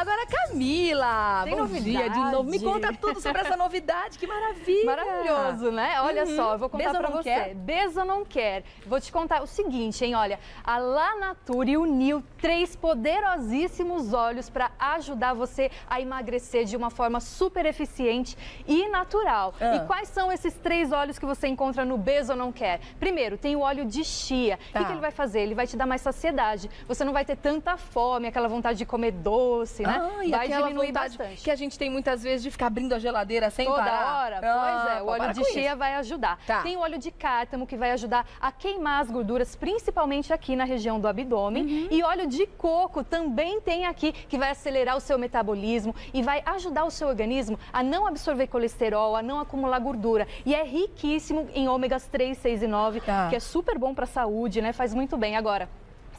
Agora, Camila, Tem bom novidade. dia de novo. Me conta tudo sobre essa novidade, que maravilha. Maravilhoso, né? Olha Uhum. só, eu vou contar Beza pra não você. quer? Beza não quer. Vou te contar o seguinte, hein? Olha, a La Nature uniu três poderosíssimos óleos para ajudar você a emagrecer de uma forma super eficiente e natural. Ah. E quais são esses três óleos que você encontra no Beza não quer? Primeiro, tem o óleo de chia. O Tá. que, que ele vai fazer? Ele vai te dar mais saciedade. Você não vai ter tanta fome, aquela vontade de comer doce, né? Ah, e vai diminuir bastante. que a gente tem muitas vezes de ficar abrindo a geladeira sem Toda parar. hora? Ah, pois é, o pô, óleo de chia isso. vai ajudar. Tá. Tem o óleo de cártamo que vai ajudar a queimar as gorduras, principalmente aqui na região do abdômen. Uhum. E óleo de coco também tem aqui que vai acelerar o seu metabolismo e vai ajudar o seu organismo a não absorver colesterol, a não acumular gordura. E é riquíssimo em ômegas 3, 6 e 9, Tá. que é super bom para a saúde, né? Faz muito bem. Agora,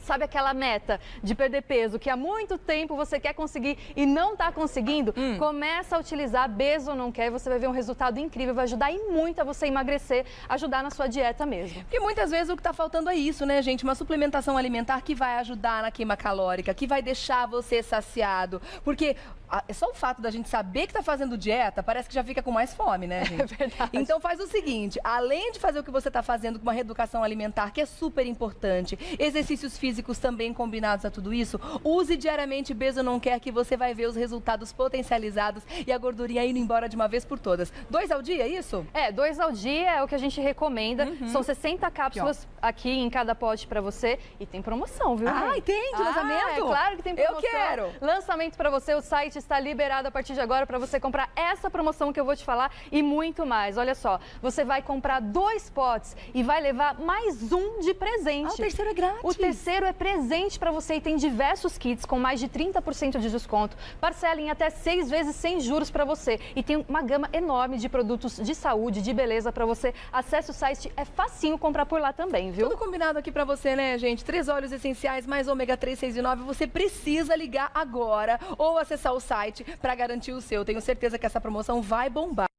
Sabe aquela meta de perder peso que há muito tempo você quer conseguir e não está conseguindo? Hum. Começa a utilizar Bezo ou não quer, você vai ver um resultado incrível, vai ajudar e muito a você emagrecer, ajudar na sua dieta mesmo. Porque muitas vezes o que está faltando é isso, né, gente? Uma suplementação alimentar que vai ajudar na queima calórica, que vai deixar você saciado. Porque só o fato da gente saber que está fazendo dieta, parece que já fica com mais fome, né, gente? É verdade. Então faz o seguinte, além de fazer o que você está fazendo com uma reeducação alimentar, que é super importante, exercícios físicos também combinados a tudo isso, use diariamente Bezo Não Quer que você vai ver os resultados potencializados e a gordurinha indo embora de uma vez por todas. Dois ao dia, é isso? É, dois ao dia é o que a gente recomenda. São 60 cápsulas aqui, em cada pote pra você. E tem promoção, viu? Rê? tem de Ah, lançamento? É claro que tem Eu promoção. quero. Lançamento pra você, o site está liberado a partir de agora pra você comprar essa promoção que eu vou te falar e muito mais. Olha só, você vai comprar dois potes e vai levar mais um de presente. Ah, o terceiro é grátis. O terceiro é presente para você e tem diversos kits com mais de 30% de desconto. Parcela em até seis vezes sem juros para você. E tem uma gama enorme de produtos de saúde, de beleza para você. Acesse o site, é facinho comprar por lá também, viu? Tudo combinado aqui pra você, né, gente? Três óleos essenciais, mais ômega 3, 6 e 9. Você precisa ligar agora ou acessar o site pra garantir o seu. Tenho certeza que essa promoção vai bombar.